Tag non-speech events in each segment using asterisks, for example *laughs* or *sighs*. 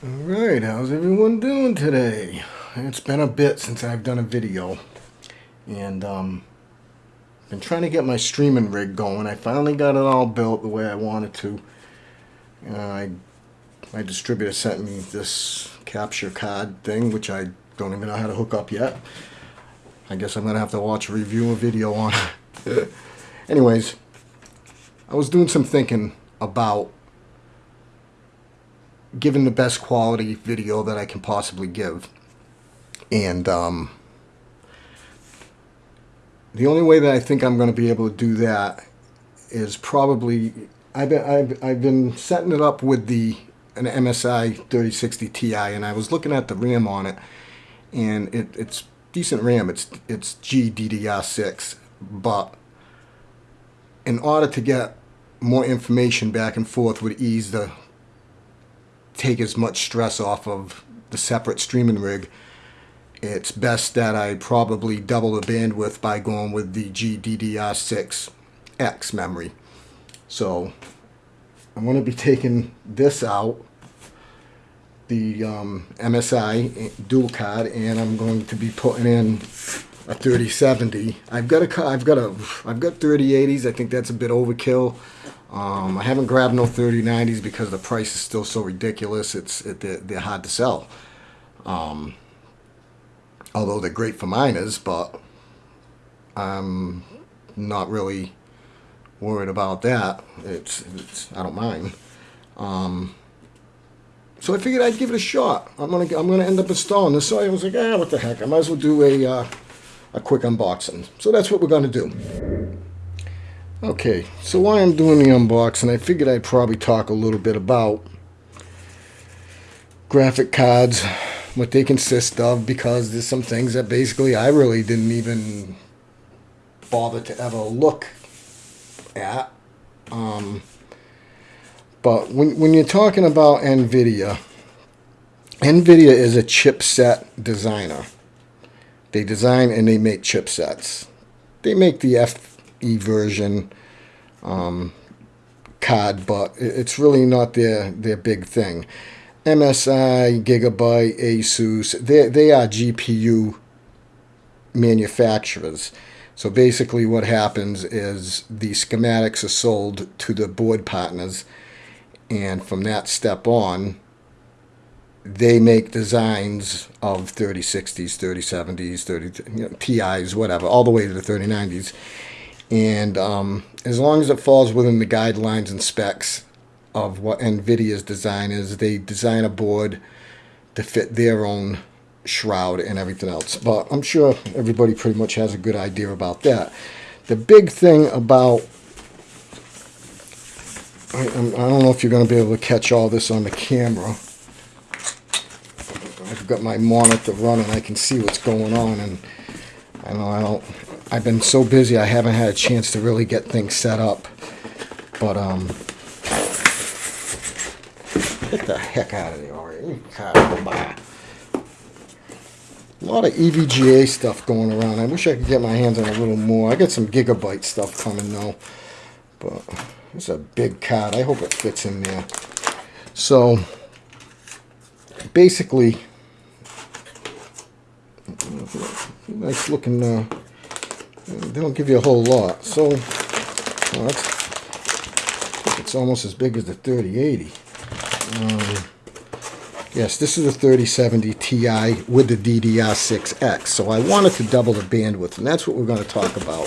Alright, how's everyone doing today? It's been a bit since I've done a video. And, um, been trying to get my streaming rig going. I finally got it all built the way I wanted to. Uh, I, my distributor sent me this capture card thing, which I don't even know how to hook up yet. I guess I'm going to have to watch a review a video on it. *laughs* Anyways, I was doing some thinking about giving the best quality video that I can possibly give. And um, the only way that I think I'm going to be able to do that is probably I've been, I've, I've been setting it up with the an MSI 3060 Ti and I was looking at the RAM on it and it, it's decent RAM it's it's GDDR6 but in order to get more information back and forth would ease to take as much stress off of the separate streaming rig it's best that I probably double the bandwidth by going with the GDDR6X memory. So I'm going to be taking this out, the um, MSI dual card, and I'm going to be putting in a 3070. I've got a, I've got a, I've got 3080s. I think that's a bit overkill. Um, I haven't grabbed no 3090s because the price is still so ridiculous. It's it, they're, they're hard to sell. Um, although they're great for miners, but I'm not really worried about that. It's, it's I don't mind. Um, so I figured I'd give it a shot. I'm gonna I'm gonna end up installing this. So I was like, ah, what the heck? I might as well do a uh, a quick unboxing. So that's what we're gonna do. Okay, so while I'm doing the unboxing, I figured I'd probably talk a little bit about graphic cards what they consist of because there's some things that basically I really didn't even bother to ever look at. Um, but when, when you're talking about NVIDIA, NVIDIA is a chipset designer. They design and they make chipsets. They make the FE version um, card, but it's really not their, their big thing. MSI, Gigabyte, Asus, they, they are GPU manufacturers. So basically what happens is the schematics are sold to the board partners and from that step on they make designs of 3060s, 3070s, 30 you know, TIs, whatever, all the way to the 3090s. And um, as long as it falls within the guidelines and specs of what NVIDIA's design is. They design a board to fit their own shroud and everything else. But I'm sure everybody pretty much has a good idea about that. The big thing about I, don't know if you're going to be able to catch all this on the camera. I've got my monitor running. I can see what's going on, and I know I don't. I've been so busy. I haven't had a chance to really get things set up. But um, Get the heck out of there. A lot of EVGA stuff going around. I wish I could get my hands on a little more. I got some gigabyte stuff coming though. But it's a big card. I hope it fits in there. So basically nice looking uh, they don't give you a whole lot so it's almost as big as the 3080 um, yes, this is a 3070 Ti with the DDR6X. So I wanted to double the bandwidth, and that's what we're going to talk about,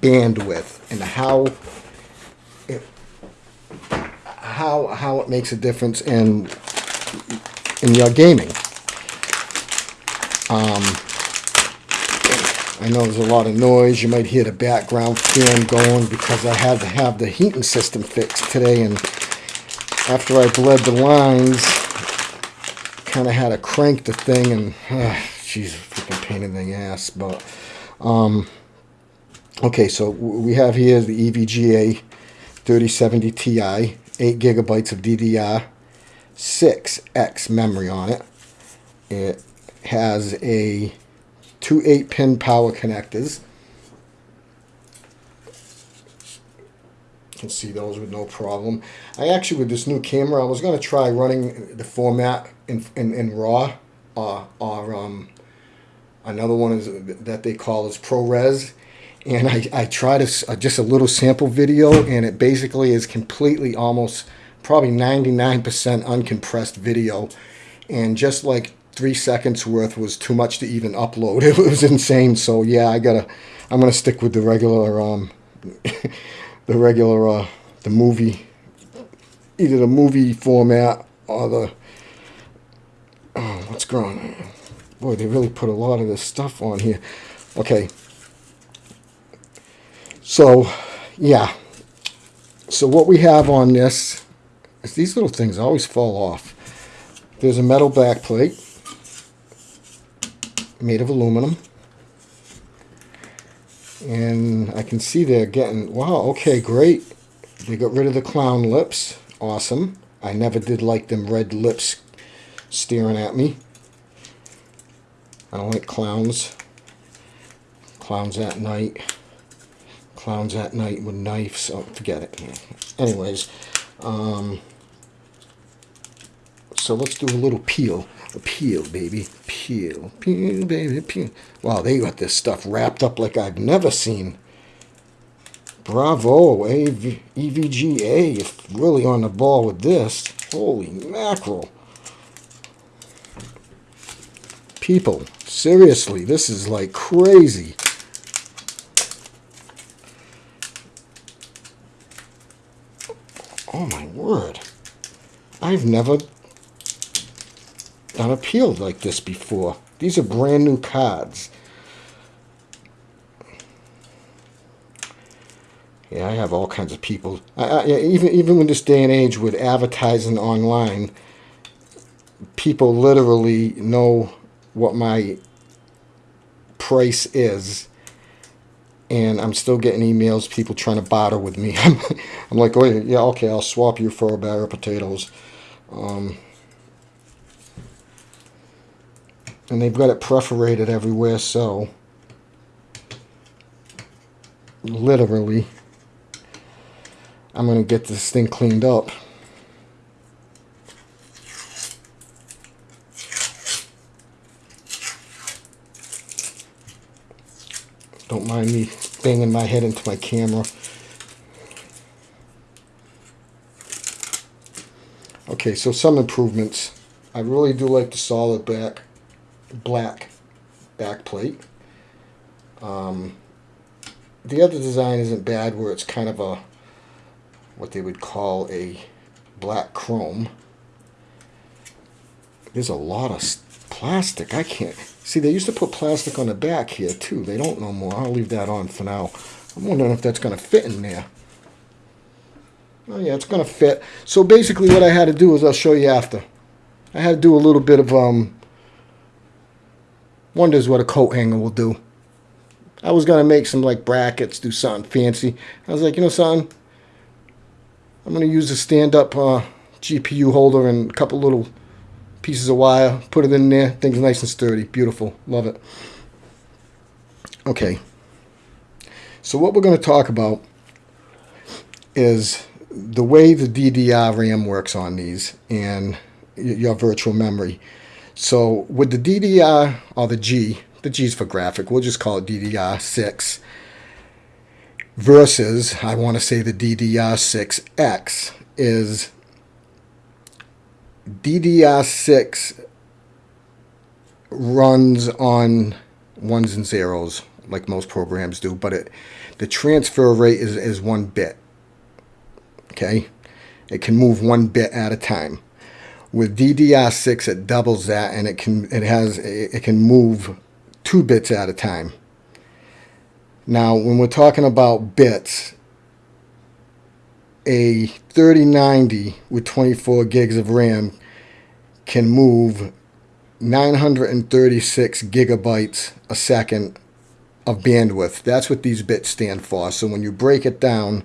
bandwidth, and how it, how how it makes a difference in in your gaming. Um, I know there's a lot of noise. You might hear the background fan going because I had to have the heating system fixed today, and after I bled the lines, kind of had to crank the thing and, uh, freaking pain in the ass. But, um, okay, so we have here the EVGA 3070 Ti, 8 gigabytes of DDR, 6X memory on it. It has a two 8-pin power connectors. can see those with no problem. I actually, with this new camera, I was going to try running the format in, in, in RAW uh, or um, another one is that they call is ProRes. And I, I tried a, just a little sample video and it basically is completely almost probably 99% uncompressed video. And just like three seconds worth was too much to even upload. *laughs* It was insane. So yeah, I gotta, I'm gonna stick with the regular, um, *laughs* the regular, uh, the movie, either the movie format or the, oh, what's going on? Boy, they really put a lot of this stuff on here. Okay. So, yeah. So what we have on this is these little things always fall off. There's a metal back plate made of aluminum. And I can see they're getting, wow, okay, great. They got rid of the clown lips. Awesome. I never did like them red lips staring at me. I don't like clowns. Clowns at night. Clowns at night with knives. Oh, forget it. Anyways, um, so let's do a little peel. A peel, baby. Peel. Peel, baby. Peel. Wow, they got this stuff wrapped up like I've never seen. Bravo, AV, EVGA, really on the ball with this. Holy mackerel. People, seriously, this is like crazy. Oh my word. I've never unappealed like this before. These are brand new cards. Yeah, I have all kinds of people. I, I, even even in this day and age with advertising online, people literally know what my price is. And I'm still getting emails, people trying to barter with me. *laughs* I'm like, oh yeah, okay, I'll swap you for a bag of potatoes. Um, and they've got it perforated everywhere so literally I'm going to get this thing cleaned up. Don't mind me banging my head into my camera. Okay so some improvements. I really do like the solid back black back plate. Um, the other design isn't bad where it's kind of a what they would call a black chrome. There's a lot of plastic. I can't see they used to put plastic on the back here too. They don't no more. I'll leave that on for now. I'm wondering if that's going to fit in there. Oh yeah, it's going to fit. So basically what I had to do is I'll show you after. I had to do a little bit of um, Wonders what a coat hanger will do. I was going to make some like brackets, do something fancy. I was like, you know something? I'm going to use a stand-up uh, GPU holder and a couple little pieces of wire. Put it in there. Thing's nice and sturdy. Beautiful. Love it. Okay. So what we're going to talk about is the way the DDR RAM works on these and your virtual memory. So with the DDR, or the G, the G is for graphic, we'll just call it DDR6, versus, I want to say the DDR6X, is DDR6 runs on ones and zeros, like most programs do, but it the transfer rate is, is one bit. Okay? It can move one bit at a time. With DDR6, it doubles that, and it can it has it can move two bits at a time. Now, when we're talking about bits, a 3090 with 24 gigs of RAM can move 936 gigabytes a second of bandwidth. That's what these bits stand for. So when you break it down,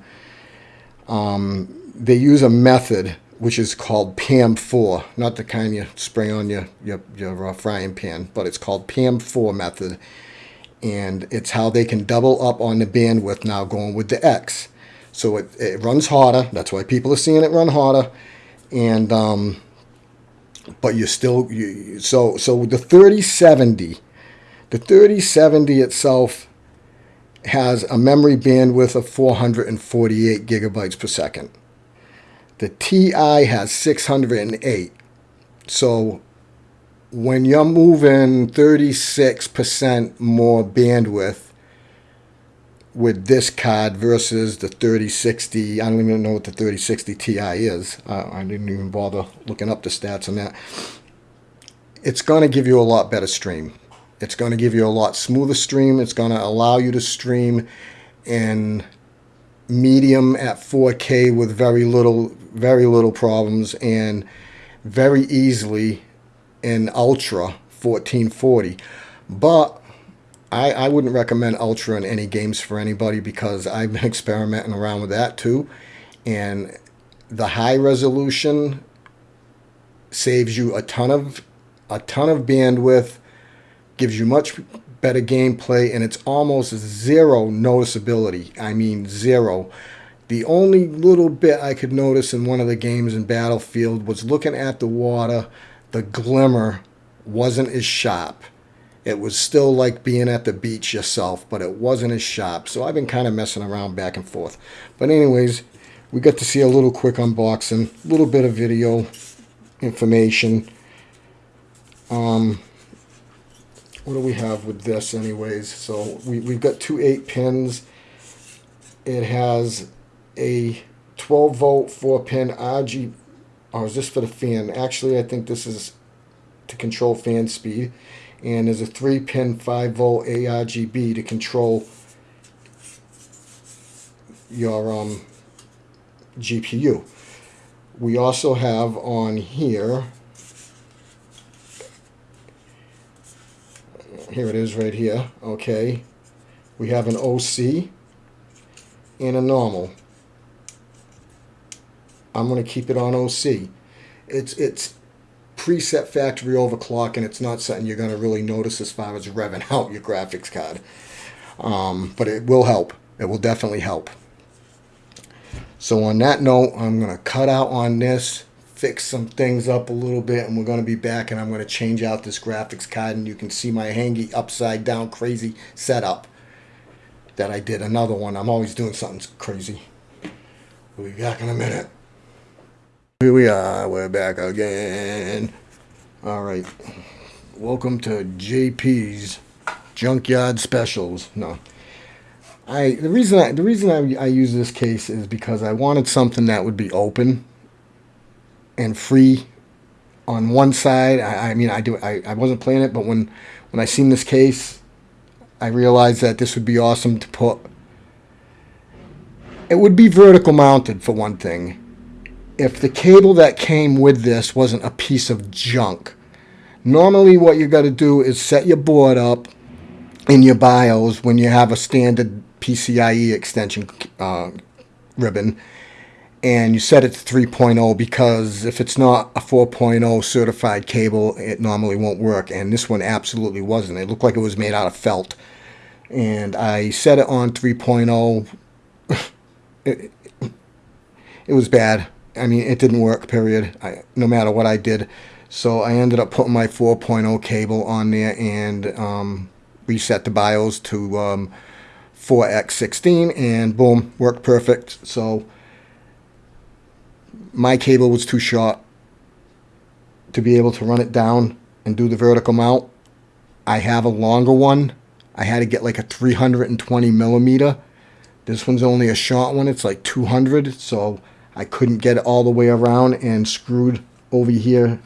um, they use a method which is called PAM4, not the kind you spray on your, your, your uh, frying pan, but it's called PAM4 method. And it's how they can double up on the bandwidth now going with the X. So it, it runs harder. That's why people are seeing it run harder. And, um, but you're still, you, so, so the 3070, the 3070 itself has a memory bandwidth of 448 gigabytes per second. The TI has 608. So when you're moving 36% more bandwidth with this card versus the 3060, I don't even know what the 3060 Ti is. I didn't even bother looking up the stats on that. It's going to give you a lot better stream. It's going to give you a lot smoother stream. It's going to allow you to stream in medium at 4K with very little, very little problems and very easily in Ultra 1440. But I, I wouldn't recommend Ultra in any games for anybody because I've been *laughs* experimenting around with that too. And the high resolution saves you a ton of a ton of bandwidth, gives you much better gameplay, and it's almost zero noticeability. I mean zero. The only little bit I could notice in one of the games in Battlefield was looking at the water, the glimmer wasn't as sharp. It was still like being at the beach yourself, but it wasn't as sharp. So I've been kind of messing around back and forth. But anyways, we got to see a little quick unboxing, a little bit of video information. Um, what do we have with this anyways? So we, we've got two 8 pins. It has a 12 volt 4 pin RG. Or is this for the fan? Actually, I think this is to control fan speed and there's a 3 pin 5 volt ARGB to control your um, GPU. We also have on here, here it is right here, okay, we have an OC and a normal. I'm going to keep it on OC. It's, it's preset factory overclock and it's not something you're going to really notice as far as revving *laughs* out your graphics card. Um, but it will help. It will definitely help. So on that note, I'm going to cut out on this, fix some things up a little bit, and we're going to be back and I'm going to change out this graphics card and you can see my hangy upside down crazy setup that I did another one. I'm always doing something crazy. We'll be back in a minute. Here we are, we're back again. All right, welcome to JP's Junkyard Specials. No, I the reason I the reason I, I use this case is because I wanted something that would be open and free on one side. I, I mean, I do I, I wasn't playing it, but when when I seen this case, I realized that this would be awesome to put. It would be vertical mounted for one thing if the cable that came with this wasn't a piece of junk. Normally what you got to do is set your board up in your BIOS when you have a standard PCIe extension uh, ribbon and you set it to 3.0 because if it's not a 4.0 certified cable it normally won't work and this one absolutely wasn't. It looked like it was made out of felt and I set it on 3.0 *laughs* it, it was bad I mean, it didn't work, period, I, no matter what I did. So I ended up putting my 4.0 cable on there and um, reset the BIOS to um, 4x16 and boom, worked perfect. So my cable was too short to be able to run it down and do the vertical mount. I have a longer one. I had to get like a 320 millimeter. This one's only a short one. It's like 200. So I couldn't get it all the way around and screwed over here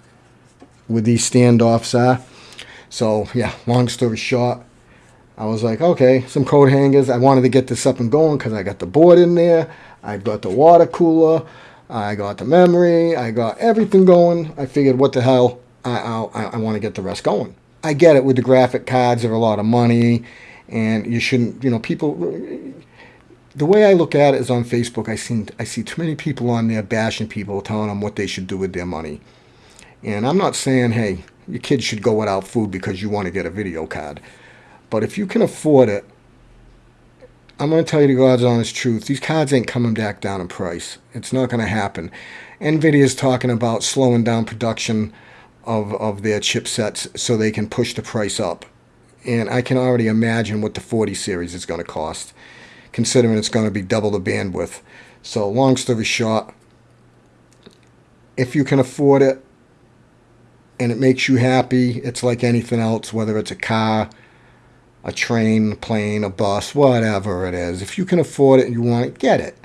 with these standoffs are. So yeah, long story short, I was like, okay, some coat hangers. I wanted to get this up and going because I got the board in there. I got the water cooler. I got the memory. I got everything going. I figured, what the hell? I, I, I want to get the rest going. I get it with the graphic cards. They're a lot of money. And you shouldn't, you know, people the way I look at it is on Facebook. I see I see too many people on there bashing people, telling them what they should do with their money. And I'm not saying, hey, your kids should go without food because you want to get a video card. But if you can afford it, I'm going to tell you the God's honest truth. These cards ain't coming back down in price. It's not going to happen. NVIDIA's talking about slowing down production of, of their chipsets so they can push the price up. And I can already imagine what the 40 series is going to cost, considering it's going to be double the bandwidth. So long story short, if you can afford it and it makes you happy, it's like anything else, whether it's a car, a train, plane, a bus, whatever it is. If you can afford it and you want it, get it.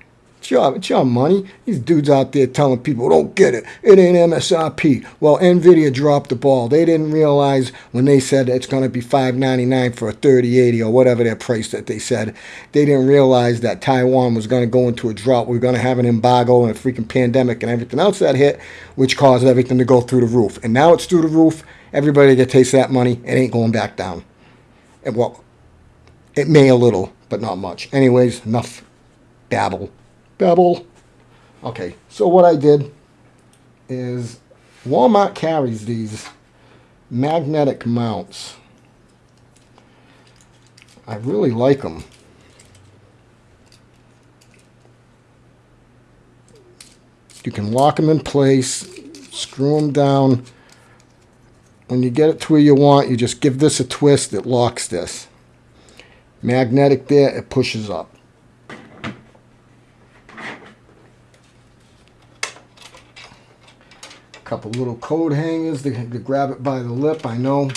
It's your, it's your money. These dudes out there telling people, don't get it. It ain't MSRP. Well, NVIDIA dropped the ball. They didn't realize when they said it's going to be 599 for a 3080 or whatever their price that they said. They didn't realize that Taiwan was going to go into a drought. We are going to have an embargo and a freaking pandemic and everything else that hit, which caused everything to go through the roof. And now it's through the roof. Everybody that takes that money, it ain't going back down. And well, it may a little, but not much. Anyways, enough babble. Babble. Okay, so what I did is Walmart carries these magnetic mounts. I really like them. You can lock them in place, screw them down. When you get it to where you want, you just give this a twist, it locks this. Magnetic there, it pushes up. Couple little coat hangers to, to grab it by the lip. I know,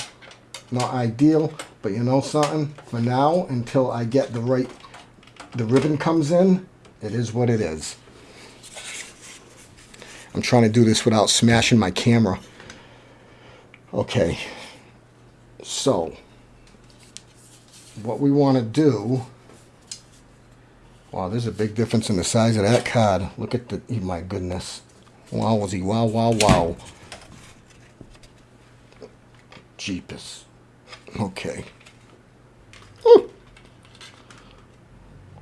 not ideal, but you know something? For now, until I get the right, the ribbon comes in, it is what it is. I'm trying to do this without smashing my camera. Okay, so what we want to do, wow, there's a big difference in the size of that card. Look at the, my goodness. Wowzy, wow, wow, wow. Jeepus. Okay.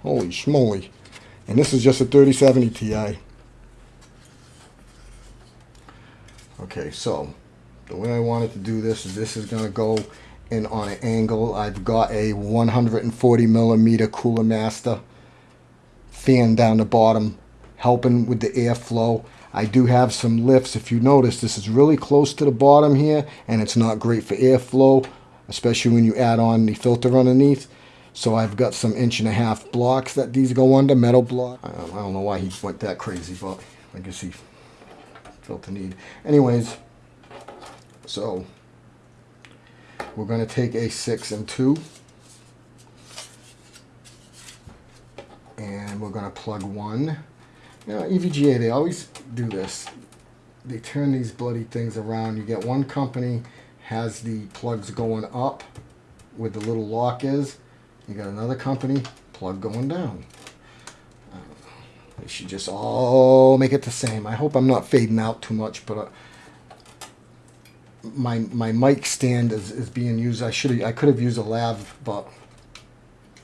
Holy schmoly. And this is just a 3070 Ti. Okay, so the way I wanted to do this is this is going to go in on an angle. I've got a 140 millimeter Cooler Master fan down the bottom helping with the airflow. I do have some lifts. If you notice, this is really close to the bottom here, and it's not great for airflow, especially when you add on the filter underneath. So I've got some inch and a half blocks that these go under, metal block. I don't know why he went that crazy, but I guess he felt the need. Anyways, so we're going to take a 6 and 2. And we're going to plug 1. Now, EVGA, they always do this. They turn these bloody things around. You get one company has the plugs going up where the little lock is. You got another company, plug going down. They should just all make it the same. I hope I'm not fading out too much, but uh, my my mic stand is, is being used. I should I could have used a lav, but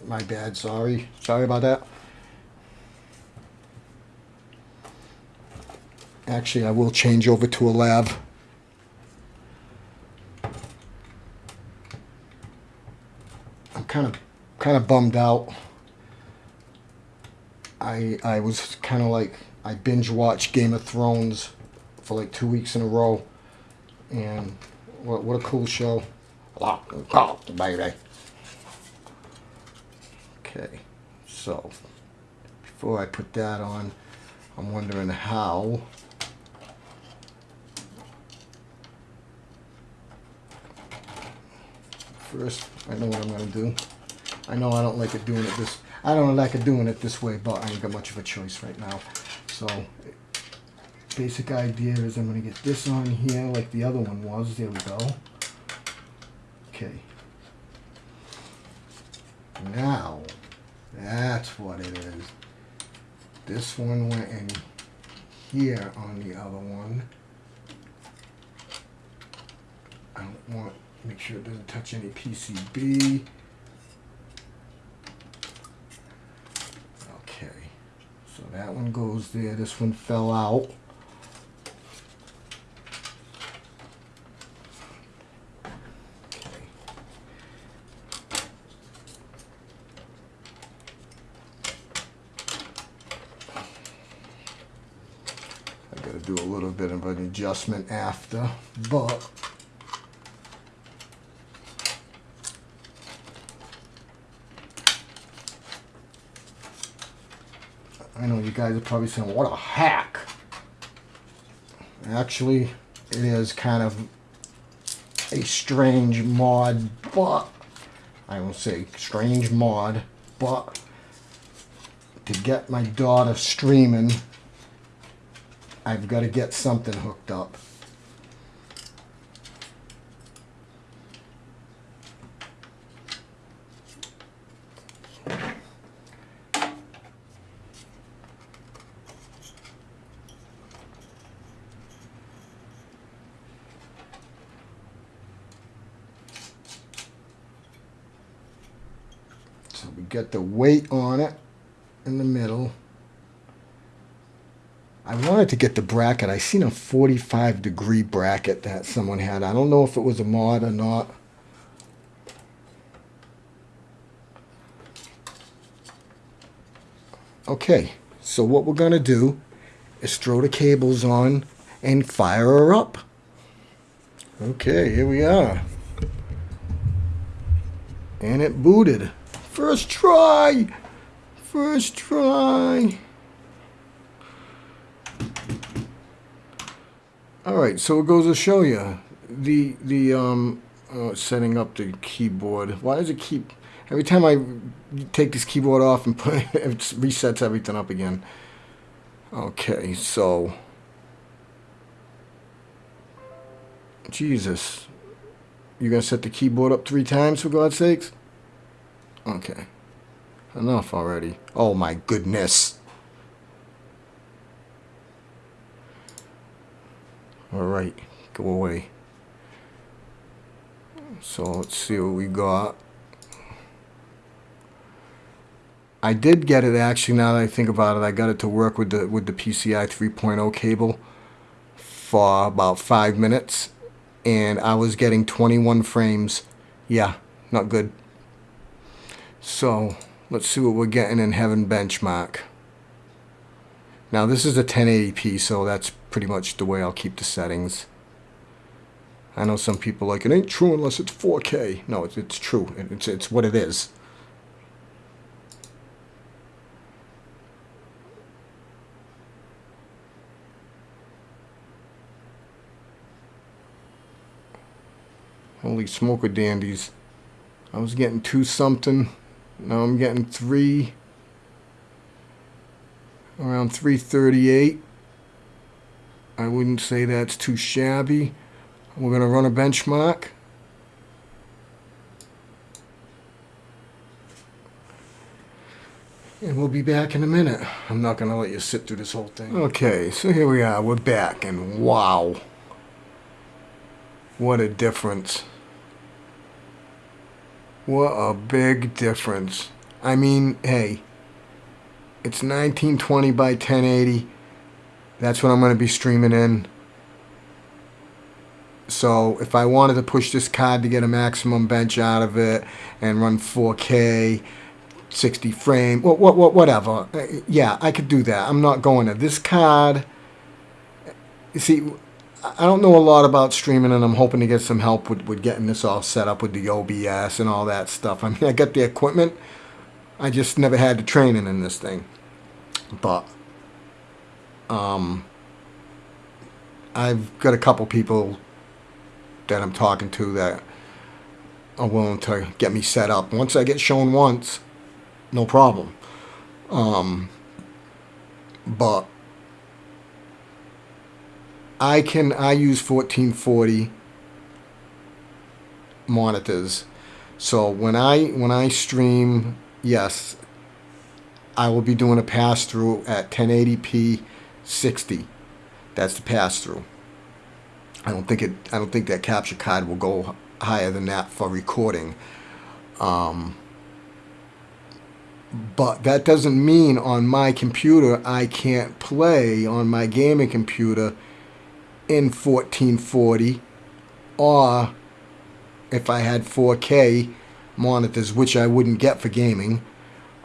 my bad. Sorry, sorry about that. Actually, I will change over to a lav. I'm kind of kind of bummed out. I I was kind of like I binge watched Game of Thrones for like two weeks in a row, and what what a cool show! baby. Okay, so before I put that on, I'm wondering how first. I know what I'm going to do. I know I don't like it doing it this... I don't like it doing it this way, but I ain't got much of a choice right now. So, basic idea is I'm going to get this on here like the other one was. There we go. Okay. Now, that's what it is. This one went in here on the other one. I don't want Make sure it doesn't touch any PCB. Okay, so that one goes there. This one fell out. do a little bit of an adjustment after, but guys are probably saying, what a hack. Actually, it is kind of a strange mod, but I will say strange mod, but to get my daughter streaming, I've got to get something hooked up. Get the weight on it in the middle. I wanted to get the bracket. I seen a 45 degree bracket that someone had. I don't know if it was a mod or not. Okay, so what we're gonna do is throw the cables on and fire her up. Okay, here we are. And it booted. First try! First try! All right, so it goes to show you the the um uh, setting up the keyboard. Why does it keep every time I take this keyboard off and put it, *laughs* it resets everything up again? Okay, so Jesus, you gonna set the keyboard up three times for God's sakes? Okay, enough already. Oh my goodness. All right, go away. So let's see what we got. I did get it actually. Now that I think about it, I got it to work with the with the PCI 3.0 cable for about five minutes, and I was getting 21 frames. Yeah, not good. So let's see what we're getting in Heaven Benchmark. Now this is a 1080p, so that's pretty much the way I'll keep the settings. I know some people like, it ain't true unless it's 4K. No, it's, it's true. It's, it's what it is. Holy smoker dandies. I was getting two something. Now I'm getting three. Around 338. I wouldn't say that's too shabby. We're going to run a benchmark. And we'll be back in a minute. I'm not going to let you sit through this whole thing. Okay, so here we are. We're back, and wow. What a difference. What a big difference. I mean, hey, it's 1920 by 1080. That's what I'm going to be streaming in. So if I wanted to push this card to get a maximum bench out of it and run 4K, 60 frame, what, what, what, whatever. Uh, yeah, I could do that. I'm not going to. This card, you see, I don't know a lot about streaming and I'm hoping to get some help with, with getting this all set up with the OBS and all that stuff. I mean, I got the equipment. I just never had the training in this thing. But um, I've got a couple people that I'm talking to that are willing to get me set up. Once I get shown once, no problem. Um, but I can I use 1440 monitors. So when I when I stream, yes, I will be doing a pass through at 1080p 60. That's the pass through. I don't think it. I don't think that capture card will go higher than that for recording. Um, but that doesn't mean on my computer I can't play on my gaming computer in 1440 or if I had 4K monitors, which I wouldn't get for gaming.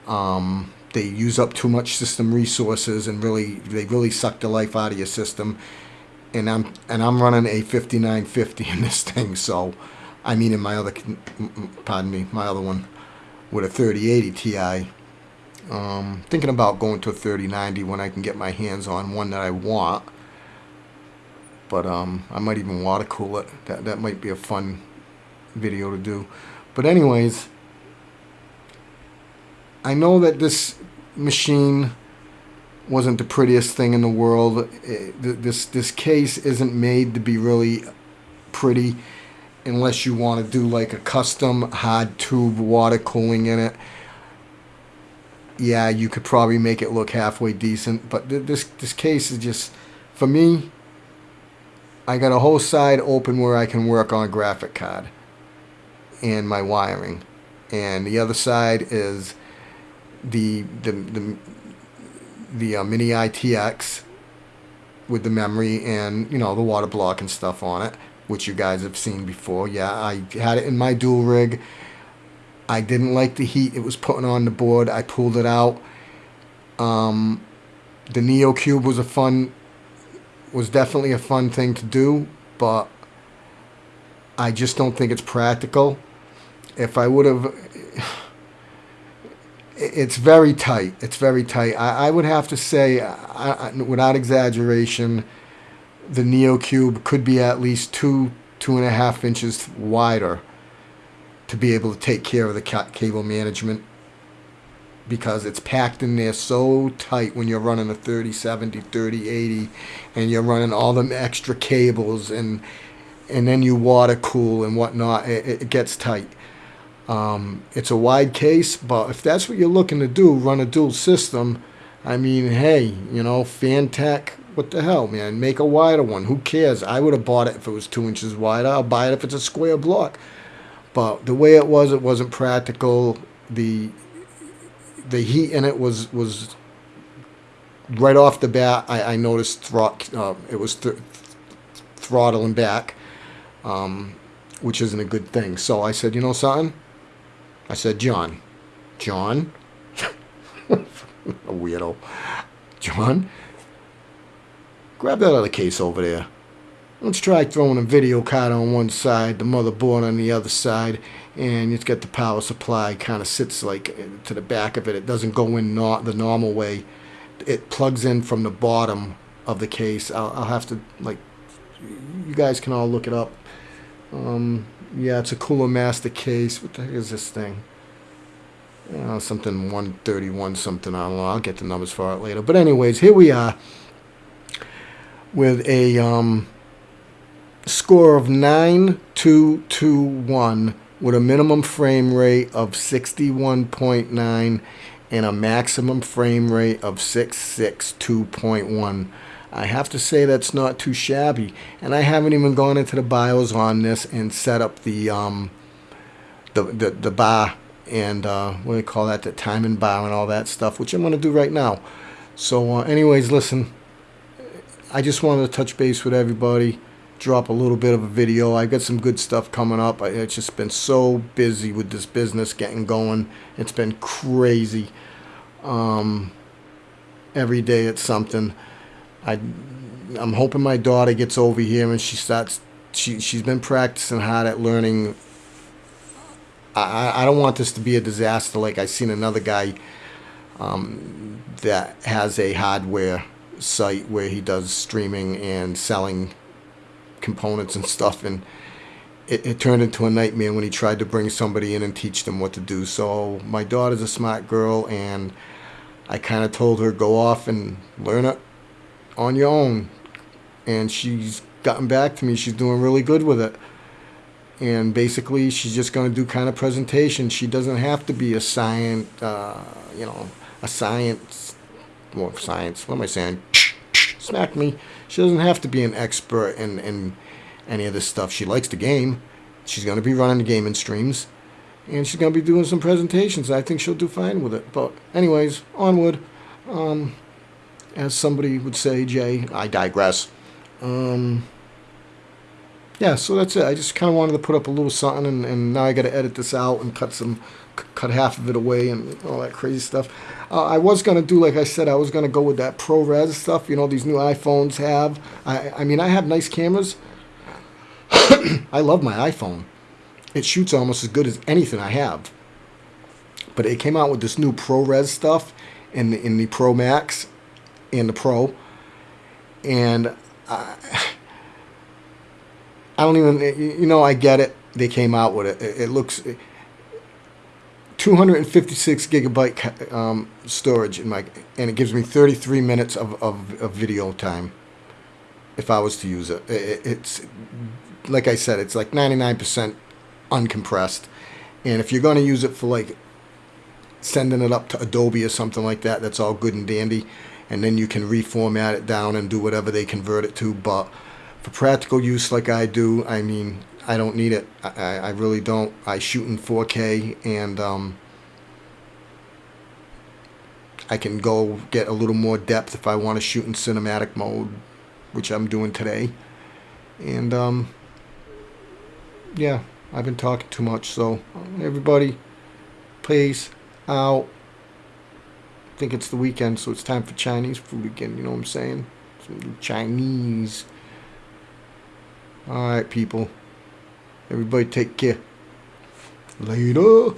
Um, they use up too much system resources and really they really suck the life out of your system and I'm and I'm running a 5950 in this *laughs* thing. So, I mean, in my other, pardon me, my other one with a 3080 Ti. Um, thinking about going to a 3090 when I can get my hands on one that I want. But um, I might even water cool it. That that might be a fun video to do. But anyways, I know that this machine wasn't the prettiest thing in the world. It, this this case isn't made to be really pretty unless you want to do like a custom hard tube water cooling in it. Yeah, you could probably make it look halfway decent, but th this this case is just for me. I got a whole side open where I can work on a graphic card and my wiring, and the other side is the the the the uh, mini ITX with the memory and you know the water block and stuff on it which you guys have seen before. Yeah I had it in my dual rig. I didn't like the heat it was putting on the board. I pulled it out. Um, the Neo Qube was a fun was definitely a fun thing to do but I just don't think it's practical if I would have *sighs* it's very tight. It's very tight. I, I would have to say, I, I, without exaggeration, the Neo Qube could be at least two, two and a half inches wider to be able to take care of the ca cable management because it's packed in there so tight when you're running a 3070, 3080 and you're running all them extra cables and and then you water cool and whatnot. It, it gets tight. Um, it's a wide case, but if that's what you're looking to do, run a dual system, I mean, hey, you know, Phanteks, what the hell, man? Make a wider one. Who cares? I would have bought it if it was two inches wider. I'll buy it if it's a square block. But the way it was, it wasn't practical. The the heat in it was was right off the bat. I, I noticed throt, uh, it was th throttling back, um, which isn't a good thing. So I said, you know something? I said, John. John? *laughs* a weirdo. John? Grab that other case over there. Let's try throwing a video card on one side, the motherboard on the other side, and it's got the power supply kind of sits like to the back of it. It doesn't go in not the normal way. It plugs in from the bottom of the case. I'll, I'll have to like, you guys can all look it up. Um, yeah, it's a Cooler Master case. What the heck is this thing? Know, something 131 something. I don't know. I'll get the numbers for it later. But anyways, here we are with a um, score of 9221 with a minimum frame rate of 61.9 and a maximum frame rate of 662.1. I have to say that's not too shabby. And I haven't even gone into the BIOS on this and set up the um, the, the, the bar and uh, what do they call that, the time and bar and all that stuff, which I'm going to do right now. So uh, anyways, listen, I just wanted to touch base with everybody, drop a little bit of a video. I got some good stuff coming up. I, it's just been so busy with this business getting going. It's been crazy. Um, every day it's something. I, I'm hoping my daughter gets over here and she starts. She she's been practicing hard at learning. I I don't want this to be a disaster like I seen another guy. Um, that has a hardware site where he does streaming and selling components and stuff and it, it, turned into a nightmare when he tried to bring somebody in and teach them what to do so my daughter's a smart girl and I kind of told her go off and learn it on your own. And she's gotten back to me. She's doing really good with it. And basically, she's just going to do kind of presentation. She doesn't have to be a science, uh, you know, a science, more science. What am I saying? Smack me. She doesn't have to be an expert in, in any of this stuff. She likes the game. She's going to be running the gaming streams. And she's going to be doing some presentations. I think she'll do fine with it. But anyways, onward. Um, as somebody would say, Jay, I digress. Um, yeah, so that's it. I just kind of wanted to put up a little something, and, and now I got to edit this out and cut some, cut half of it away and all that crazy stuff. Uh, I was gonna do, like I said, I was gonna go with that ProRes stuff. You know, these new iPhones have. I, I mean, I have nice cameras. *coughs* I love my iPhone. It shoots almost as good as anything I have. But it came out with this new ProRes stuff in the, in the Pro Max and the Pro, and I, *sighs* I don't even. You know, I get it. They came out with it. It, it looks. 256 gigabyte um, storage in my, and it gives me 33 minutes of, of, of video time. If I was to use it, it, it's like I said, it's like 99% uncompressed. And if you're going to use it for like sending it up to Adobe or something like that, that's all good and dandy. And then you can reformat it down and do whatever they convert it to. But for practical use like I do, I mean, I don't need it. I, I really don't. I shoot in 4K and um, I can go get a little more depth if I want to shoot in cinematic mode, which I'm doing today. And um, yeah, I've been talking too much. So everybody, please out. I think it's the weekend, so it's time for Chinese food again. You know what I'm saying? Some Chinese. All right, people. Everybody take care. Later.